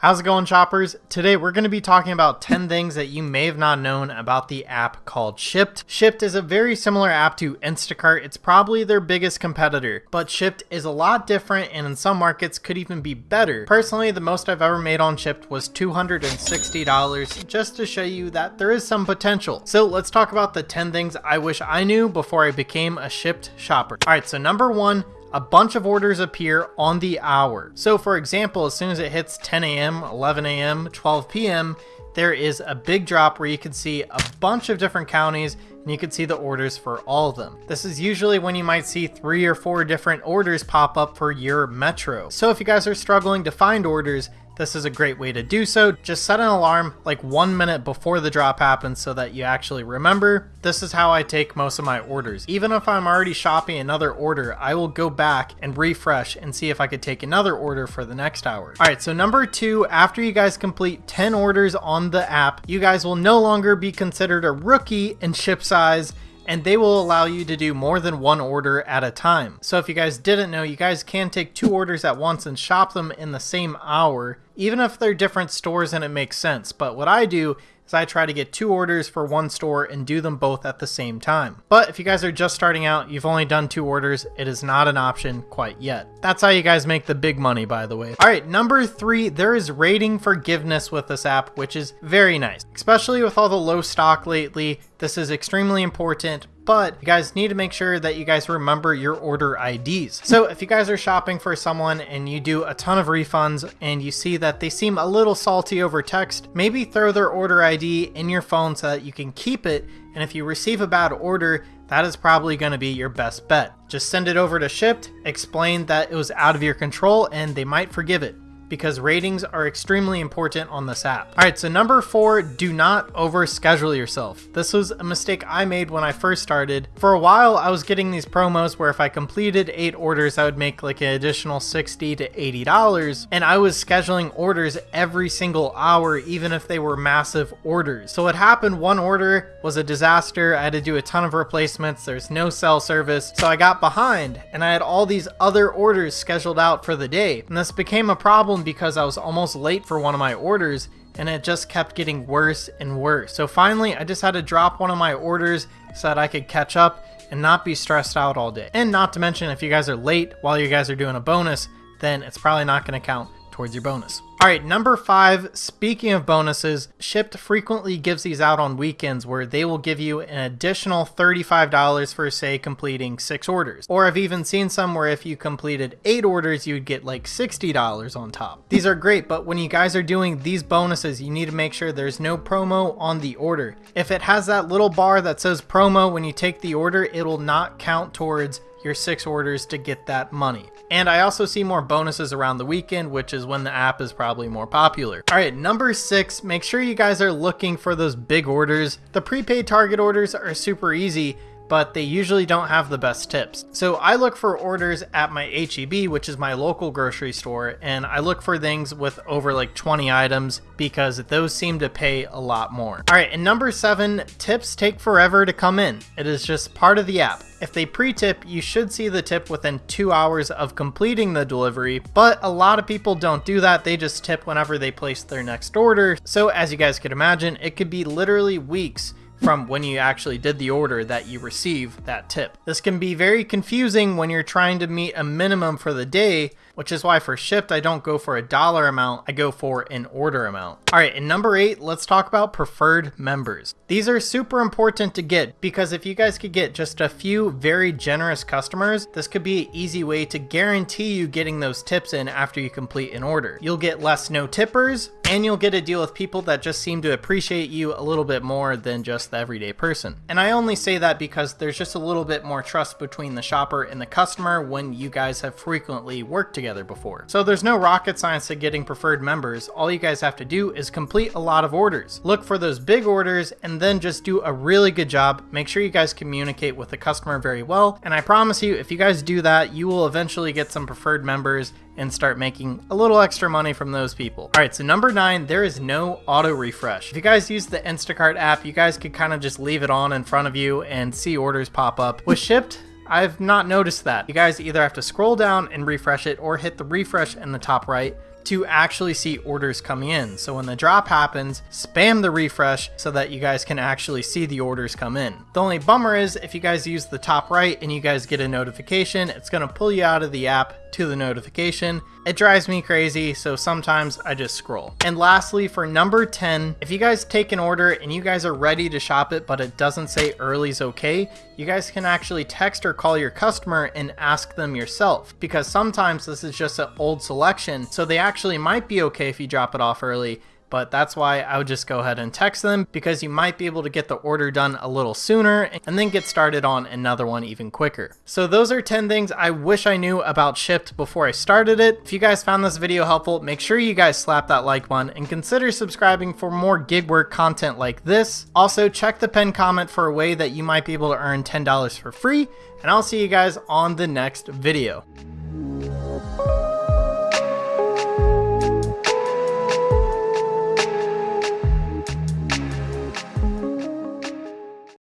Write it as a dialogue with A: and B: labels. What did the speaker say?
A: How's it going, shoppers? Today we're going to be talking about 10 things that you may have not known about the app called Shipt. Shipt is a very similar app to Instacart. It's probably their biggest competitor, but Shipt is a lot different and in some markets could even be better. Personally, the most I've ever made on Shipt was $260 just to show you that there is some potential. So let's talk about the 10 things I wish I knew before I became a Shipt shopper. All right, so number one, a bunch of orders appear on the hour. So for example, as soon as it hits 10 a.m., 11 a.m., 12 p.m., there is a big drop where you can see a bunch of different counties and you can see the orders for all of them. This is usually when you might see three or four different orders pop up for your metro. So if you guys are struggling to find orders, this is a great way to do so. Just set an alarm like one minute before the drop happens so that you actually remember. This is how I take most of my orders. Even if I'm already shopping another order, I will go back and refresh and see if I could take another order for the next hour. All right, so number two, after you guys complete 10 orders on the app, you guys will no longer be considered a rookie in Shipt's eyes and they will allow you to do more than one order at a time. So if you guys didn't know, you guys can take two orders at once and shop them in the same hour, even if they're different stores and it makes sense. But what I do is I try to get two orders for one store and do them both at the same time. But if you guys are just starting out, you've only done two orders, it is not an option quite yet. That's how you guys make the big money, by the way. All right, number three, there is rating forgiveness with this app, which is very nice, especially with all the low stock lately. This is extremely important, but you guys need to make sure that you guys remember your order IDs. So if you guys are shopping for someone and you do a ton of refunds and you see that they seem a little salty over text, maybe throw their order ID in your phone so that you can keep it. And if you receive a bad order, that is probably going to be your best bet. Just send it over to Shipt, explain that it was out of your control, and they might forgive it because ratings are extremely important on this app. All right, so number four, do not overschedule yourself. This was a mistake I made when I first started. For a while, I was getting these promos where if I completed eight orders, I would make like an additional 60 to $80. And I was scheduling orders every single hour, even if they were massive orders. So what happened, one order was a disaster. I had to do a ton of replacements. There's no cell service. So I got behind and I had all these other orders scheduled out for the day. And this became a problem problem because I was almost late for one of my orders and it just kept getting worse and worse. So finally, I just had to drop one of my orders so that I could catch up and not be stressed out all day. And not to mention, if you guys are late while you guys are doing a bonus, then it's probably not going to count towards your bonus. All right, number five, speaking of bonuses, Shipt frequently gives these out on weekends where they will give you an additional $35 for, say, completing six orders. Or I've even seen some where if you completed eight orders, you'd get like $60 on top. These are great, but when you guys are doing these bonuses, you need to make sure there's no promo on the order. If it has that little bar that says promo when you take the order, it will not count towards your six orders to get that money. And I also see more bonuses around the weekend, which is when the app is probably more popular. All right, number six, make sure you guys are looking for those big orders. The prepaid target orders are super easy but they usually don't have the best tips. So I look for orders at my HEB, which is my local grocery store, and I look for things with over like 20 items because those seem to pay a lot more. All right, and number seven, tips take forever to come in. It is just part of the app. If they pre-tip, you should see the tip within two hours of completing the delivery, but a lot of people don't do that. They just tip whenever they place their next order. So as you guys could imagine, it could be literally weeks from when you actually did the order that you receive that tip. This can be very confusing when you're trying to meet a minimum for the day, which is why for Shipt I don't go for a dollar amount, I go for an order amount. All right, in number eight, let's talk about preferred members. These are super important to get because if you guys could get just a few very generous customers, this could be an easy way to guarantee you getting those tips in after you complete an order. You'll get less no tippers, and you'll get to deal with people that just seem to appreciate you a little bit more than just the everyday person. And I only say that because there's just a little bit more trust between the shopper and the customer when you guys have frequently worked together before. So there's no rocket science to getting preferred members. All you guys have to do is complete a lot of orders. Look for those big orders and then just do a really good job. Make sure you guys communicate with the customer very well. And I promise you, if you guys do that, you will eventually get some preferred members and start making a little extra money from those people. All right, so number nine, there is no auto refresh. If you guys use the Instacart app, you guys could kind of just leave it on in front of you and see orders pop up. With Shipt, I've not noticed that. You guys either have to scroll down and refresh it or hit the refresh in the top right to actually see orders coming in. So when the drop happens, spam the refresh so that you guys can actually see the orders come in. The only bummer is if you guys use the top right and you guys get a notification, it's to pull you out of the app to the notification. It drives me crazy, so sometimes I just scroll. And lastly, for number 10, if you guys take an order and you guys are ready to shop it, but it doesn't say early's okay, you guys can actually text or call your customer and ask them yourself. Because sometimes this is just an old selection, so they actually might be okay if you drop it off early, but that's why I would just go ahead and text them because you might be able to get the order done a little sooner and then get started on another one even quicker. So those are 10 things I wish I knew about Shipt before I started it. If you guys found this video helpful, make sure you guys slap that like button and consider subscribing for more gig work content like this. Also, check the pinned comment for a way that you might be able to earn $10 for free, and I'll see you guys on the next video.